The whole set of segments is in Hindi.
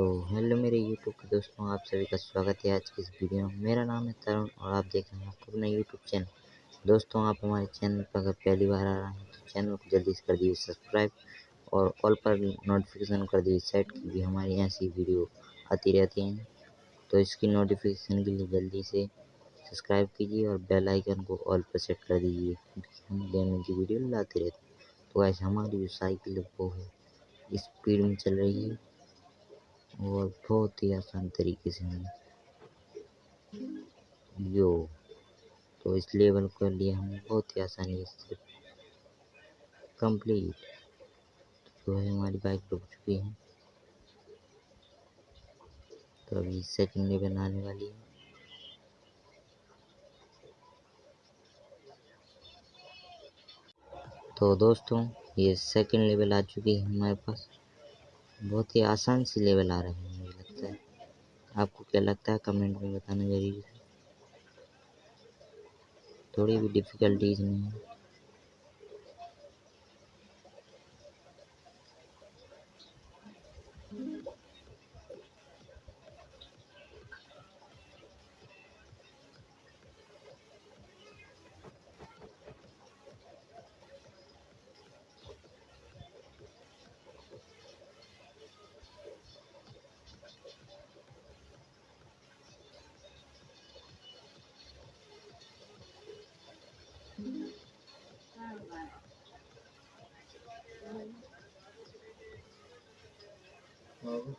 तो हेलो मेरे यूट्यूब के दोस्तों, आप सभी का स्वागत है आज की इस वीडियो में। मेरा नाम है तरुण और आप देख रहे हैं आपको अपना यूट्यूब चैनल। दोस्तों, आप हमारे चैनल पर अगर पहली बार आ रहे हैं तो चैनल को जल्दी से कर दीजिए सब्सक्राइब और ऑल पर नोटिफिकेशन कर दीजिए सेट की भी हमारी ऐसी वीडियो आती रहती हैं। तो इसकी नोटिफिकेशन के लिए जल्दी से सब्सक्राइब कीजिए और बेल आइकन को ऑल पर सेट कर दीजिए, क्योंकि हम गेमिंग की वीडियो लाते रहते हैं। तो ऐसे हमारी जो साइकिल वो है स्पीड में चल रही है। और बहुत ही आसान तरीके से हम यो तो इस लेवल को लिए हम बहुत ही आसानी से कंप्लीट। तो है हमारी बाइक रुक चुकी है। तो अभी सेकंड लेवल आने वाली है। तो दोस्तों, ये सेकंड लेवल आ चुकी है हमारे पास। बहुत ही आसान सी लेवल आ रहे हैं, मुझे लगता है। आपको क्या लगता है? कमेंट में बताना ज़रूरी थोड़ी भी डिफ़िकल्टीज नहीं है। Nova.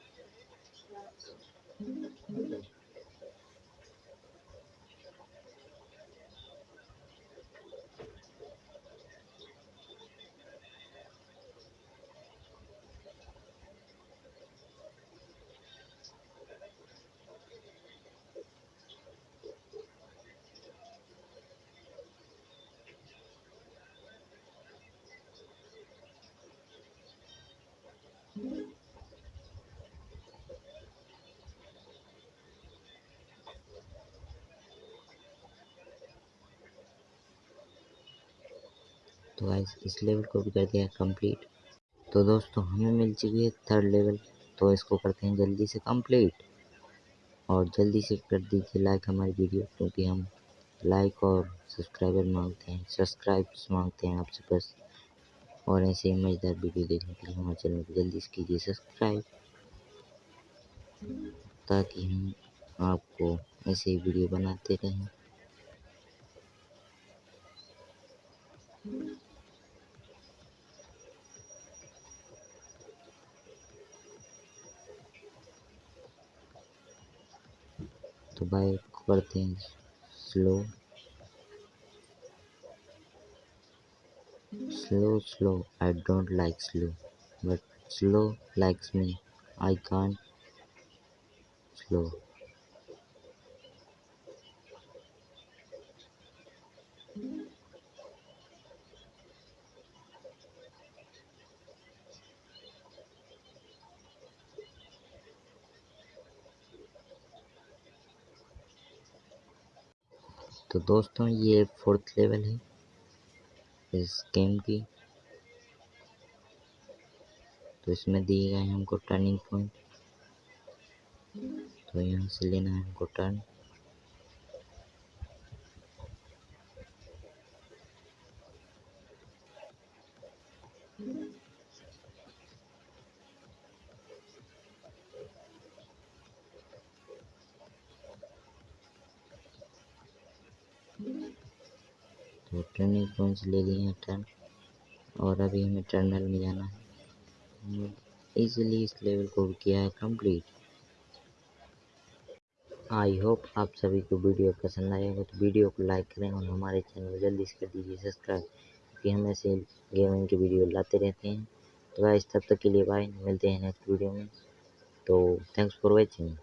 तो गाइस इस लेवल को भी कर दिया कंप्लीट तो दोस्तों, हमें मिल चुकी है थर्ड लेवल तो इसको करते हैं जल्दी से कंप्लीट और जल्दी से कर दीजिए लाइक हमारी वीडियो क्योंकि हम लाइक और सब्सक्राइबर मांगते हैं। सब्सक्राइब मांगते हैं आपसे बस। और ऐसे ही मज़ेदार वीडियो देखने के लिए हमारे चैनल को जल्दी से कीजिए सब्सक्राइब ताकि हम आपको ऐसे ही वीडियो बनाते रहें। तो बाइक करते हैं slow slow slow I don't like slow but slow likes me I can't slow तो दोस्तों, ये फोर्थ लेवल है। इस गेम की। तो इसमें दिए गए हमको टर्निंग पॉइंट तो यहाँ से लेना है हमको टर्न टर्निंग पॉइंट्स ले लिए हैं टर्न और अभी हमें टर्नल में जाना है। इजीली इस लेवल को किया है कंप्लीट आई होप आप सभी को वीडियो पसंद आएगा तो वीडियो को लाइक करें और हमारे चैनल को जल्दी से कर दीजिए सब्सक्राइब क्योंकि हम ऐसे गेमिंग की वीडियो लाते रहते हैं। तो गाइस तब तक के लिए बाय मिलते हैं नेक्स्ट वीडियो में। तो थैंक्स फॉर वॉचिंग